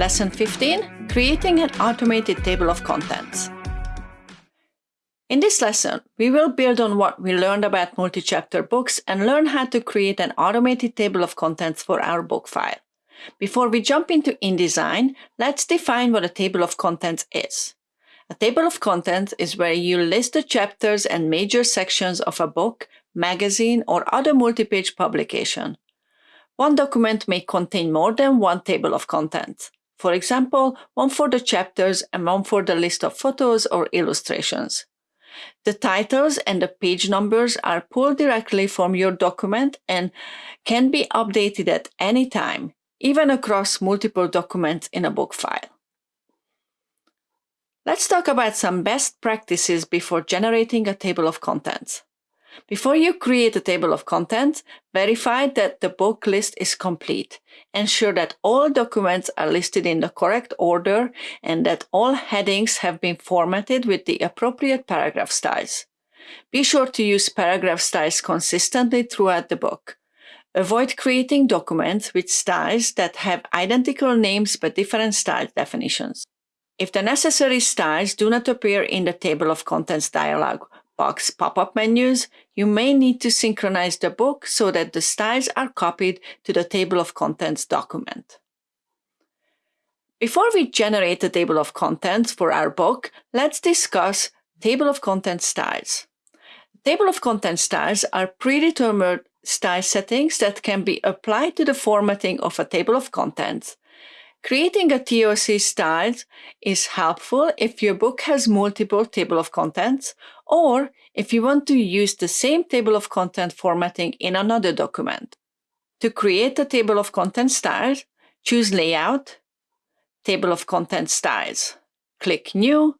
Lesson 15, Creating an Automated Table of Contents. In this lesson, we will build on what we learned about multi-chapter books and learn how to create an automated table of contents for our book file. Before we jump into InDesign, let's define what a table of contents is. A table of contents is where you list the chapters and major sections of a book, magazine, or other multi-page publication. One document may contain more than one table of contents. For example, one for the chapters and one for the list of photos or illustrations. The titles and the page numbers are pulled directly from your document and can be updated at any time, even across multiple documents in a book file. Let's talk about some best practices before generating a table of contents. Before you create a table of contents, verify that the book list is complete. Ensure that all documents are listed in the correct order and that all headings have been formatted with the appropriate paragraph styles. Be sure to use paragraph styles consistently throughout the book. Avoid creating documents with styles that have identical names but different style definitions. If the necessary styles do not appear in the table of contents dialog box pop-up menus, you may need to synchronize the book so that the styles are copied to the table of contents document. Before we generate the table of contents for our book, let's discuss table of contents styles. Table of contents styles are predetermined style settings that can be applied to the formatting of a table of contents. Creating a TOC style is helpful if your book has multiple table of contents or if you want to use the same table of content formatting in another document. To create a table of content styles, choose Layout, Table of Content Styles. Click New,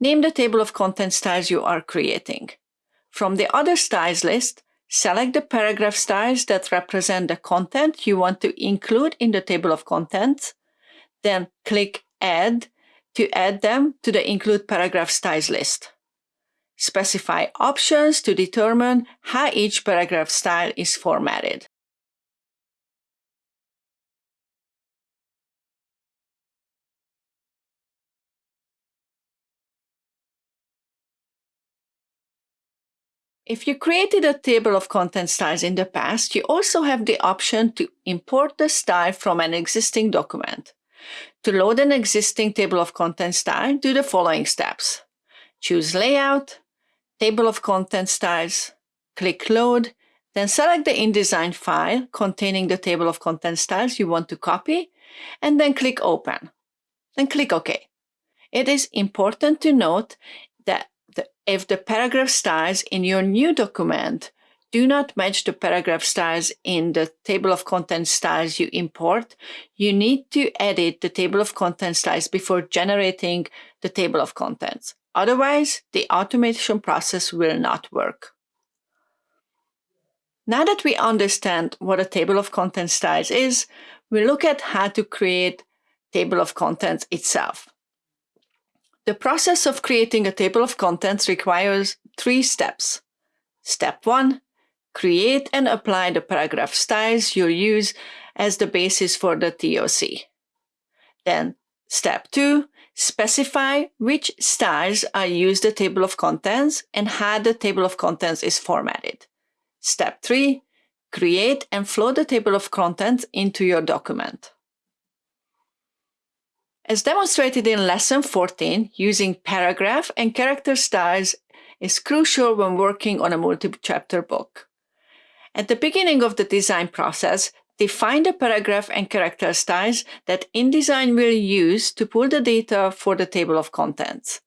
name the table of content styles you are creating. From the Other Styles list, select the paragraph styles that represent the content you want to include in the table of contents then click Add to add them to the Include Paragraph Styles list. Specify options to determine how each paragraph style is formatted. If you created a table of content styles in the past, you also have the option to import the style from an existing document. To load an existing table of contents style, do the following steps. Choose Layout, Table of Contents Styles, click Load, then select the InDesign file containing the table of contents styles you want to copy, and then click Open. Then click OK. It is important to note that the, if the paragraph styles in your new document do not match the paragraph styles in the table of contents styles you import, you need to edit the table of contents styles before generating the table of contents. Otherwise, the automation process will not work. Now that we understand what a table of contents styles is, we look at how to create table of contents itself. The process of creating a table of contents requires three steps. Step one, Create and apply the paragraph styles you'll use as the basis for the TOC. Then step two, specify which styles are used the table of contents and how the table of contents is formatted. Step three, create and flow the table of contents into your document. As demonstrated in lesson 14, using paragraph and character styles is crucial when working on a multi-chapter book. At the beginning of the design process, define the paragraph and character styles that InDesign will use to pull the data for the table of contents.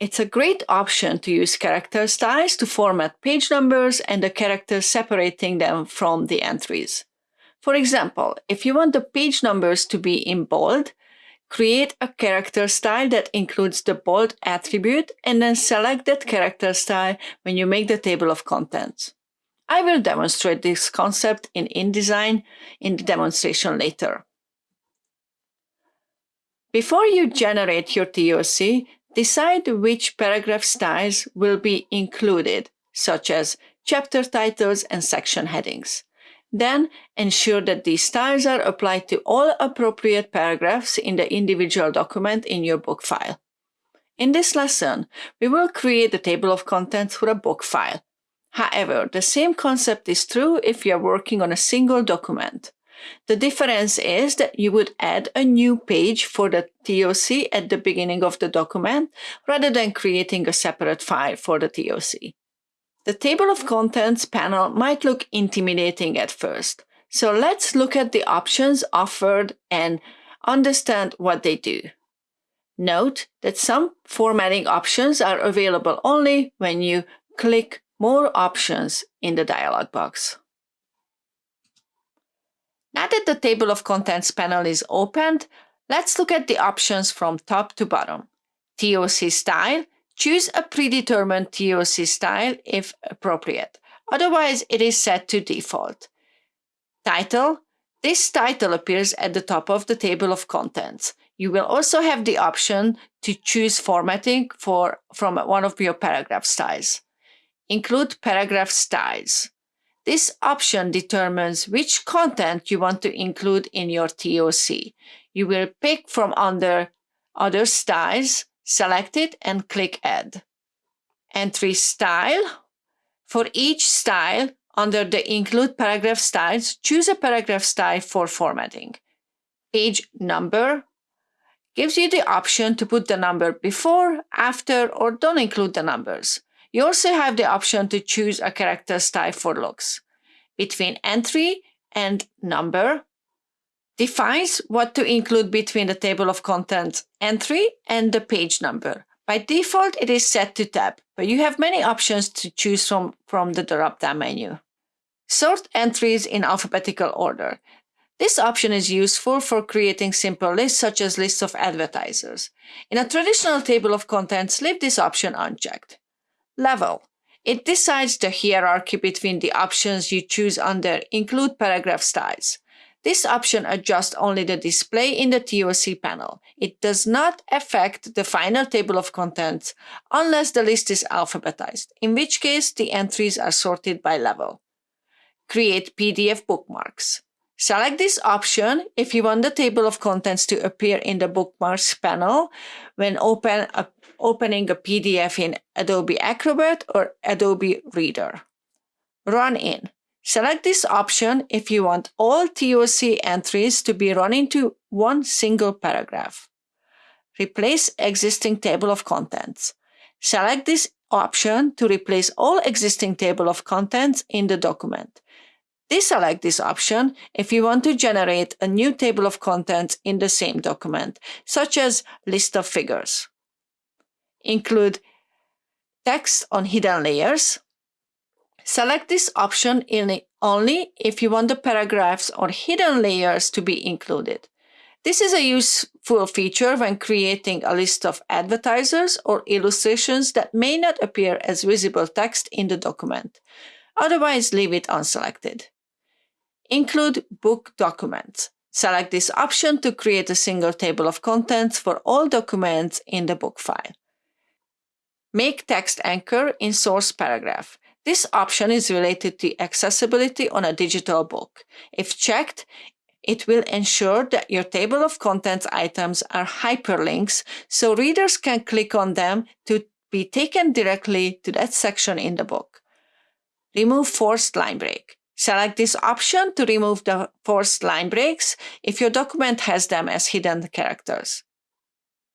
It's a great option to use character styles to format page numbers and the characters separating them from the entries. For example, if you want the page numbers to be in bold, create a character style that includes the bold attribute and then select that character style when you make the table of contents. I will demonstrate this concept in InDesign in the demonstration later. Before you generate your TOC, decide which paragraph styles will be included, such as chapter titles and section headings. Then ensure that these styles are applied to all appropriate paragraphs in the individual document in your book file. In this lesson, we will create a table of contents for a book file. However, the same concept is true if you are working on a single document. The difference is that you would add a new page for the TOC at the beginning of the document rather than creating a separate file for the TOC. The table of contents panel might look intimidating at first, so let's look at the options offered and understand what they do. Note that some formatting options are available only when you click More options in the dialog box. Now that the table of contents panel is opened, let's look at the options from top to bottom. TOC style, choose a predetermined TOC style if appropriate. Otherwise, it is set to default. Title, this title appears at the top of the table of contents. You will also have the option to choose formatting for, from one of your paragraph styles. Include paragraph styles. This option determines which content you want to include in your TOC. You will pick from under Other Styles, select it and click Add. Entry Style. For each style, under the Include Paragraph Styles, choose a paragraph style for formatting. Page Number gives you the option to put the number before, after, or don't include the numbers. You also have the option to choose a character style for looks. Between entry and number defines what to include between the table of contents entry and the page number. By default, it is set to tab, but you have many options to choose from from the drop-down menu. Sort entries in alphabetical order. This option is useful for creating simple lists such as lists of advertisers. In a traditional table of contents, leave this option unchecked. Level. It decides the hierarchy between the options you choose under Include Paragraph Styles. This option adjusts only the display in the TOC panel. It does not affect the final table of contents unless the list is alphabetized, in which case the entries are sorted by level. Create PDF bookmarks. Select this option if you want the table of contents to appear in the bookmarks panel when open a, opening a PDF in Adobe Acrobat or Adobe Reader. Run in. Select this option if you want all TOC entries to be run into one single paragraph. Replace existing table of contents. Select this option to replace all existing table of contents in the document. Deselect this option if you want to generate a new table of contents in the same document, such as list of figures. Include text on hidden layers. Select this option only if you want the paragraphs or hidden layers to be included. This is a useful feature when creating a list of advertisers or illustrations that may not appear as visible text in the document. Otherwise, leave it unselected. Include book documents. Select this option to create a single table of contents for all documents in the book file. Make text anchor in source paragraph. This option is related to accessibility on a digital book. If checked, it will ensure that your table of contents items are hyperlinks so readers can click on them to be taken directly to that section in the book. Remove forced line break. Select this option to remove the forced line breaks if your document has them as hidden characters.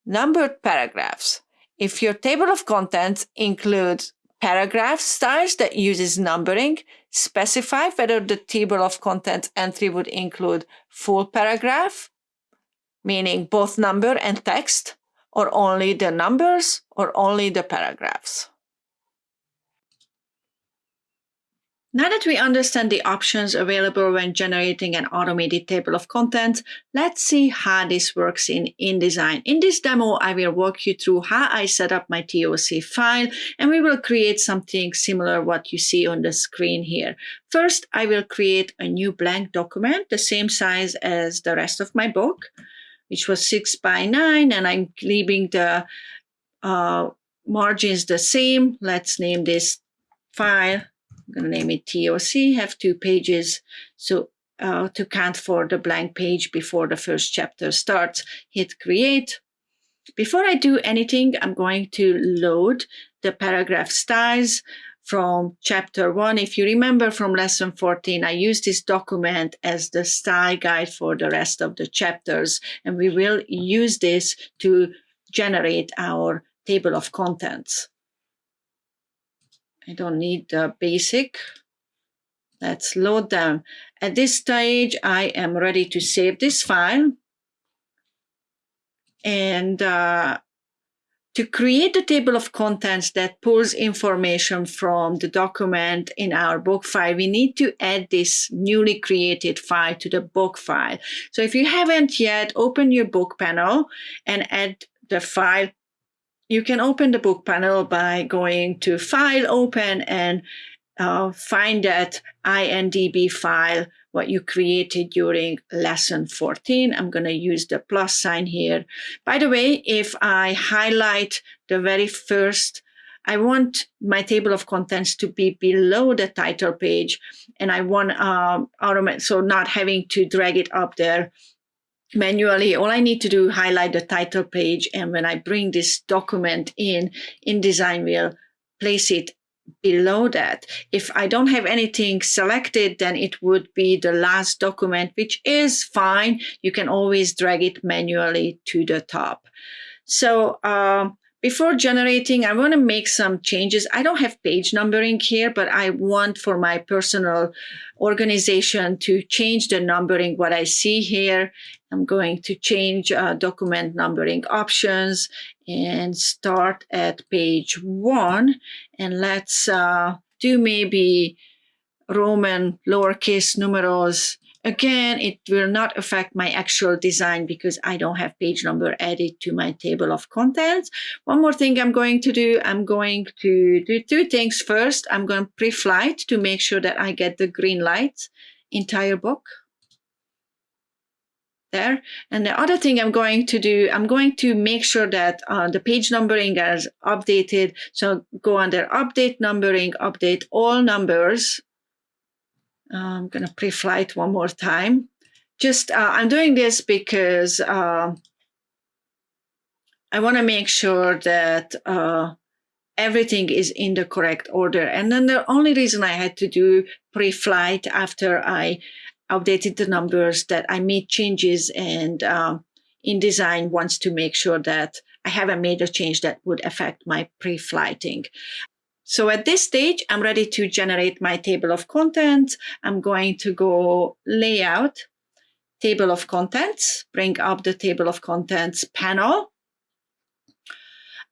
Numbered paragraphs. If your table of contents includes paragraph styles that uses numbering, specify whether the table of contents entry would include full paragraph, meaning both number and text, or only the numbers, or only the paragraphs. Now that we understand the options available when generating an automated table of contents, let's see how this works in InDesign. In this demo, I will walk you through how I set up my TOC file, and we will create something similar what you see on the screen here. First, I will create a new blank document, the same size as the rest of my book, which was six by nine, and I'm leaving the uh, margins the same. Let's name this file I'm going to name it TOC, have two pages. So uh, to count for the blank page before the first chapter starts, hit create. Before I do anything, I'm going to load the paragraph styles from chapter one. If you remember from lesson 14, I used this document as the style guide for the rest of the chapters, and we will use this to generate our table of contents. I don't need the basic. Let's load them. At this stage, I am ready to save this file. And uh, to create the table of contents that pulls information from the document in our book file, we need to add this newly created file to the book file. So if you haven't yet, open your book panel and add the file. You can open the book panel by going to File, Open, and uh, find that INDB file what you created during lesson 14. I'm going to use the plus sign here. By the way, if I highlight the very first, I want my table of contents to be below the title page and I want um, automate, so not having to drag it up there manually. All I need to do, highlight the title page. And when I bring this document in, InDesign will place it below that. If I don't have anything selected, then it would be the last document, which is fine. You can always drag it manually to the top. So um, before generating, I want to make some changes. I don't have page numbering here, but I want for my personal organization to change the numbering, what I see here. I'm going to change uh, document numbering options and start at page one. And let's uh, do maybe Roman lowercase numerals. Again, it will not affect my actual design because I don't have page number added to my table of contents. One more thing I'm going to do, I'm going to do two things. First, I'm going to pre-flight to make sure that I get the green light entire book there. And the other thing I'm going to do, I'm going to make sure that uh, the page numbering is updated. So go under update numbering, update all numbers. Uh, I'm going to pre-flight one more time. Just, uh, I'm doing this because uh, I want to make sure that uh, everything is in the correct order. And then the only reason I had to do pre-flight after I updated the numbers, that I made changes and um, InDesign wants to make sure that I haven't made a change that would affect my pre-flighting. So at this stage, I'm ready to generate my table of contents. I'm going to go layout, table of contents, bring up the table of contents panel.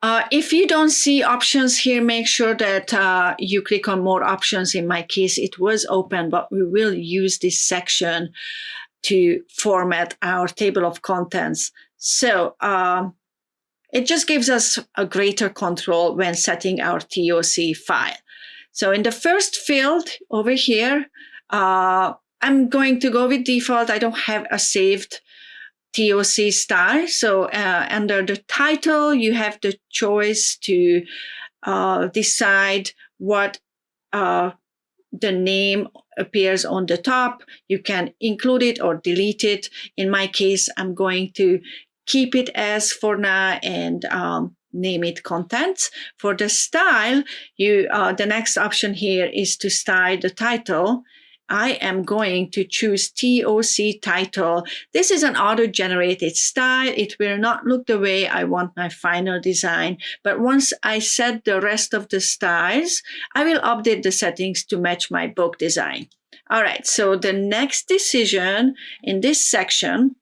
Uh, if you don't see options here, make sure that uh, you click on more options. In my case, it was open, but we will use this section to format our table of contents. So um, it just gives us a greater control when setting our TOC file. So in the first field over here, uh, I'm going to go with default. I don't have a saved TOC style. So uh, under the title, you have the choice to uh, decide what uh, the name appears on the top. You can include it or delete it. In my case, I'm going to keep it as for now and um, name it contents. For the style, you uh, the next option here is to style the title I am going to choose TOC title. This is an auto-generated style. It will not look the way I want my final design. But once I set the rest of the styles, I will update the settings to match my book design. All right, so the next decision in this section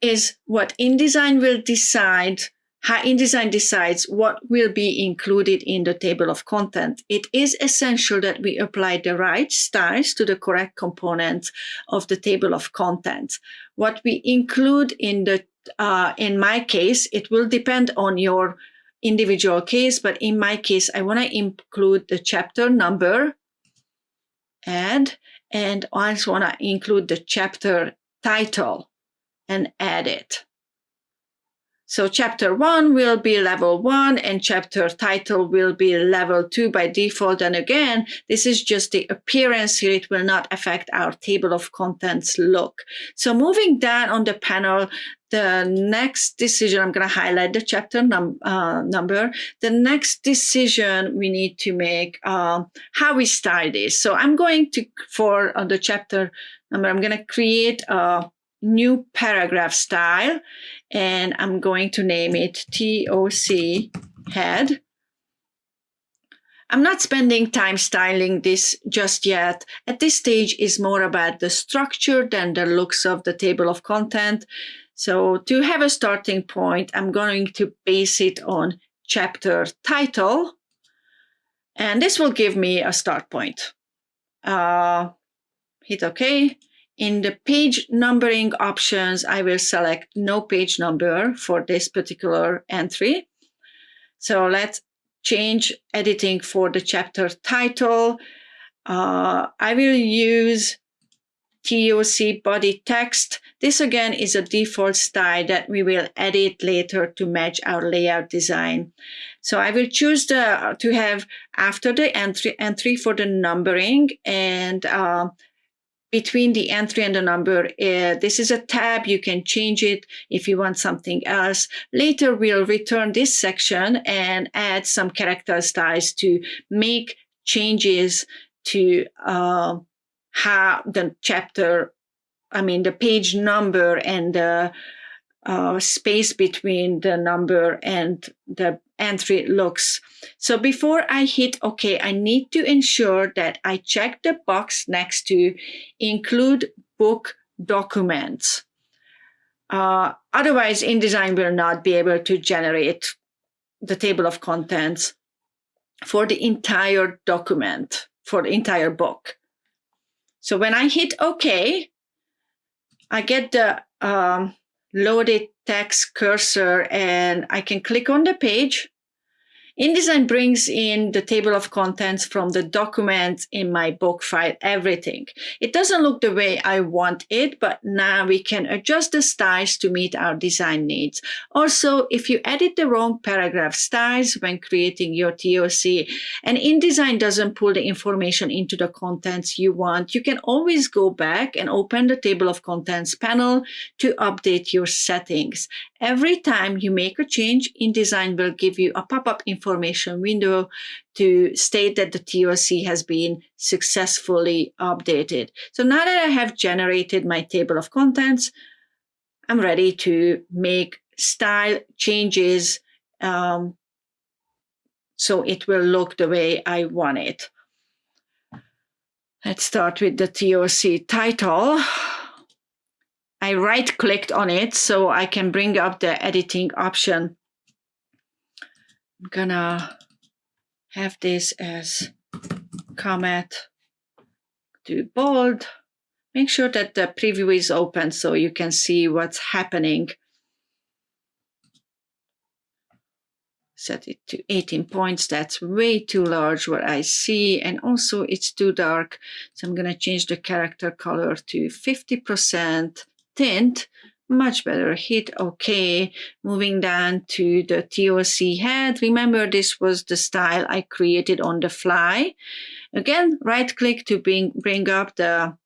is what InDesign will decide how InDesign decides what will be included in the table of content. It is essential that we apply the right styles to the correct components of the table of content. What we include in the, uh, in my case, it will depend on your individual case, but in my case, I want to include the chapter number, add, and I also want to include the chapter title and add it. So chapter one will be level one and chapter title will be level two by default. And again, this is just the appearance here. It will not affect our table of contents look. So moving down on the panel, the next decision, I'm going to highlight the chapter num uh, number. The next decision we need to make, uh, how we style this. So I'm going to, for uh, the chapter number, I'm going to create a new paragraph style and I'm going to name it TOC head. I'm not spending time styling this just yet. At this stage is more about the structure than the looks of the table of content. So to have a starting point, I'm going to base it on chapter title. And this will give me a start point. Uh, hit OK. In the page numbering options, I will select no page number for this particular entry. So let's change editing for the chapter title. Uh, I will use TOC body text. This again is a default style that we will edit later to match our layout design. So I will choose the to have after the entry entry for the numbering and uh, between the entry and the number. Uh, this is a tab. You can change it if you want something else. Later, we'll return this section and add some character styles to make changes to uh, how the chapter, I mean, the page number and the uh, space between the number and the entry looks. So before I hit OK, I need to ensure that I check the box next to include book documents. Uh, otherwise, InDesign will not be able to generate the table of contents for the entire document, for the entire book. So when I hit OK, I get the um, loaded text cursor and I can click on the page. InDesign brings in the table of contents from the documents in my book file, everything. It doesn't look the way I want it, but now we can adjust the styles to meet our design needs. Also, if you edit the wrong paragraph styles when creating your TOC and InDesign doesn't pull the information into the contents you want, you can always go back and open the table of contents panel to update your settings. Every time you make a change, InDesign will give you a pop-up information window to state that the TOC has been successfully updated. So now that I have generated my table of contents, I'm ready to make style changes um, so it will look the way I want it. Let's start with the TOC title. I right clicked on it so I can bring up the editing option. I'm gonna have this as comment to bold. Make sure that the preview is open so you can see what's happening. Set it to 18 points. That's way too large what I see. And also it's too dark. So I'm to change the character color to 50% tint, much better. Hit OK. Moving down to the TOC head. Remember, this was the style I created on the fly. Again, right click to bring, bring up the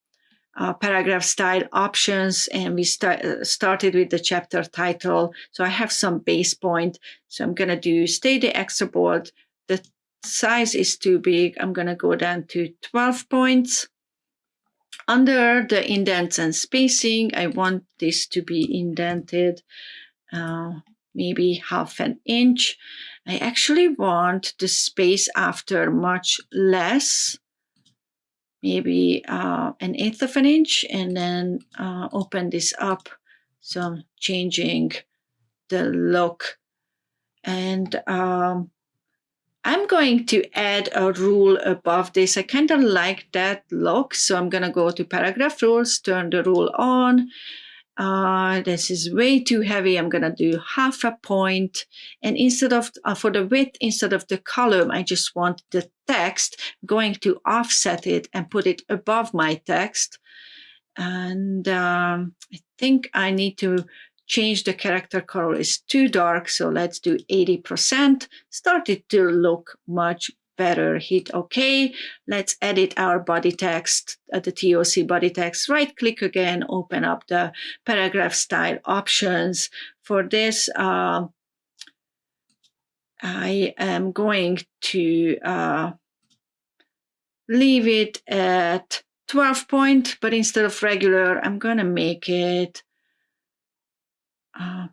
uh, paragraph style options and we start, uh, started with the chapter title. So I have some base point. So I'm going to do stay the extra bold. The size is too big. I'm going to go down to 12 points. Under the indents and spacing, I want this to be indented uh, maybe half an inch. I actually want the space after much less, maybe uh, an eighth of an inch, and then uh, open this up. So I'm changing the look. And um, I'm going to add a rule above this. I kind of like that look. So I'm going to go to paragraph rules, turn the rule on. Uh, this is way too heavy. I'm going to do half a point. And instead of, uh, for the width, instead of the column, I just want the text I'm going to offset it and put it above my text. And um, I think I need to change the character color is too dark. So let's do 80%. Started to look much better. Hit OK. Let's edit our body text at the TOC body text. Right click again, open up the paragraph style options. For this, uh, I am going to uh, leave it at 12 point, but instead of regular, I'm going to make it, uh,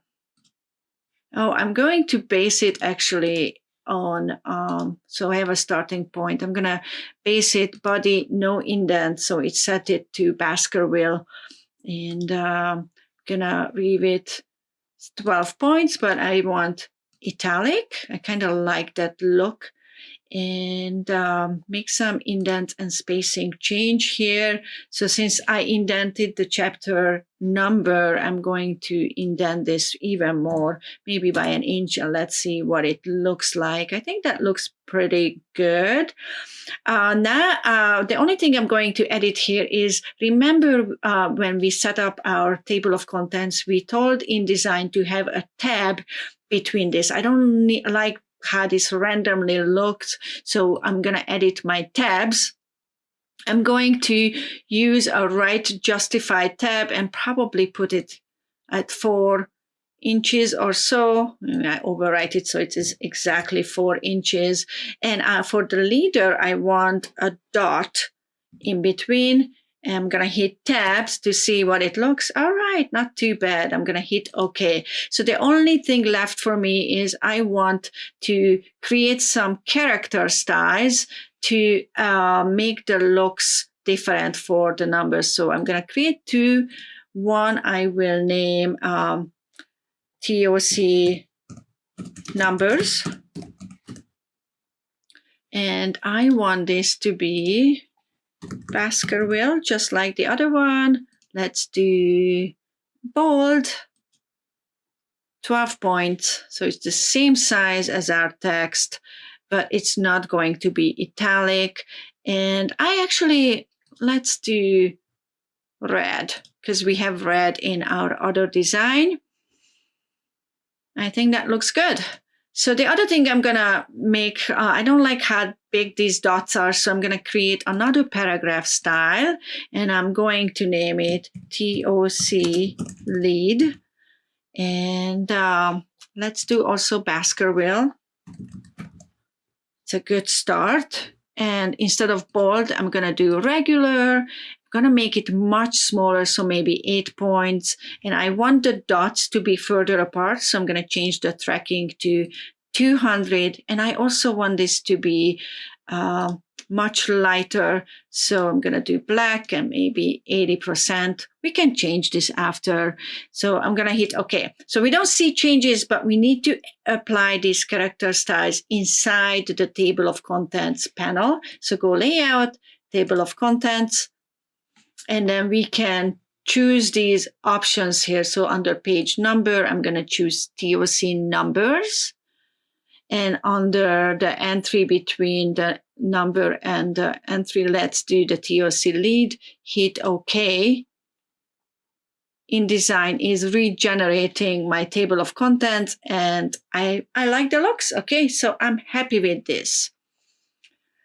oh, I'm going to base it actually on, um, so I have a starting point. I'm going to base it body, no indent. So it's set it to Baskerville and uh, going to leave it 12 points, but I want italic. I kind of like that look and um, make some indent and spacing change here. So since I indented the chapter number, I'm going to indent this even more, maybe by an inch, and let's see what it looks like. I think that looks pretty good. Uh, now, uh, the only thing I'm going to edit here is, remember uh, when we set up our table of contents, we told InDesign to have a tab between this. I don't like how this randomly looks. So I'm going to edit my tabs. I'm going to use a right justify tab and probably put it at four inches or so. I overwrite it so it is exactly four inches. And uh, for the leader, I want a dot in between I'm going to hit tabs to see what it looks. All right, not too bad. I'm going to hit OK. So the only thing left for me is I want to create some character styles to uh, make the looks different for the numbers. So I'm going to create two. One I will name um, TOC numbers. And I want this to be Baskerville, just like the other one. Let's do bold, 12 points. So it's the same size as our text, but it's not going to be italic. And I actually, let's do red because we have red in our other design. I think that looks good. So the other thing I'm gonna make, uh, I don't like how big these dots are, so I'm gonna create another paragraph style and I'm going to name it TOC lead. And um, let's do also Baskerville. It's a good start. And instead of bold, I'm gonna do regular I'm gonna make it much smaller, so maybe eight points. And I want the dots to be further apart, so I'm gonna change the tracking to 200. And I also want this to be uh, much lighter. So I'm gonna do black and maybe 80%. We can change this after. So I'm gonna hit okay. So we don't see changes, but we need to apply these character styles inside the table of contents panel. So go layout, table of contents, and then we can choose these options here. So under page number, I'm going to choose TOC numbers. And under the entry between the number and the entry, let's do the TOC lead, hit OK. InDesign is regenerating my table of contents and I, I like the looks. Okay, so I'm happy with this.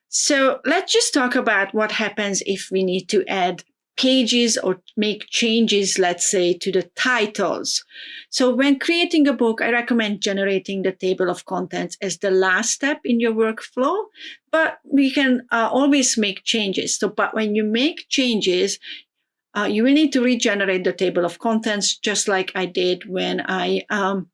So let's just talk about what happens if we need to add pages or make changes, let's say, to the titles. So when creating a book, I recommend generating the table of contents as the last step in your workflow, but we can uh, always make changes. So, but when you make changes, uh, you will need to regenerate the table of contents, just like I did when I um,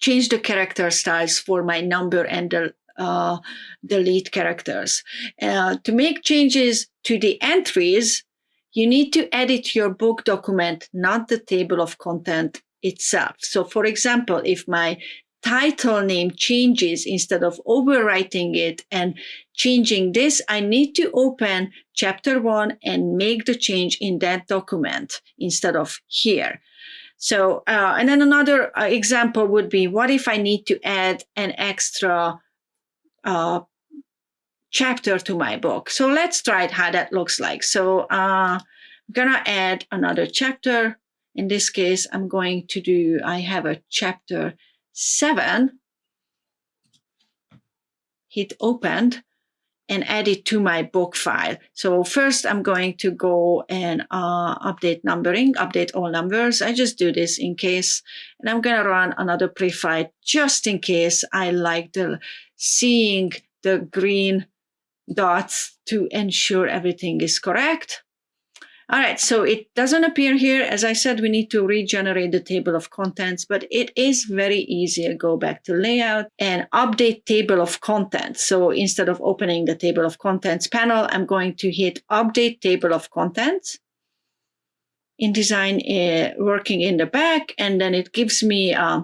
changed the character styles for my number and the uh, the lead characters. Uh, to make changes to the entries, you need to edit your book document, not the table of content itself. So for example, if my title name changes instead of overwriting it and changing this, I need to open chapter one and make the change in that document instead of here. So, uh, and then another uh, example would be, what if I need to add an extra uh, chapter to my book. So let's try it how that looks like. So uh, I'm gonna add another chapter In this case, I'm going to do, I have a chapter seven, hit opened and add it to my book file. So first I'm going to go and uh, update numbering, update all numbers. I just do this in case, and I'm to run another preflight just in case I like the seeing the green dots to ensure everything is correct. All right, so it doesn't appear here. As I said, we need to regenerate the table of contents, but it is very easy. Go back to layout and update table of contents. So instead of opening the table of contents panel, I'm going to hit update table of contents. InDesign uh, working in the back, and then it gives me uh,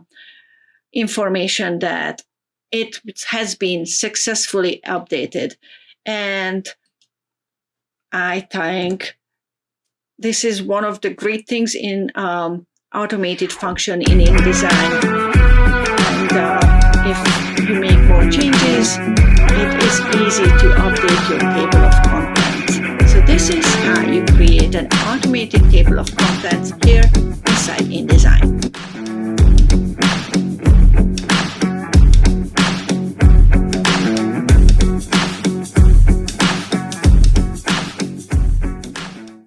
information that it has been successfully updated. And I think this is one of the great things in um, automated function in InDesign. And uh, if you make more changes, it is easy to update your table of contents. So this is how you create an automated table of contents here inside InDesign.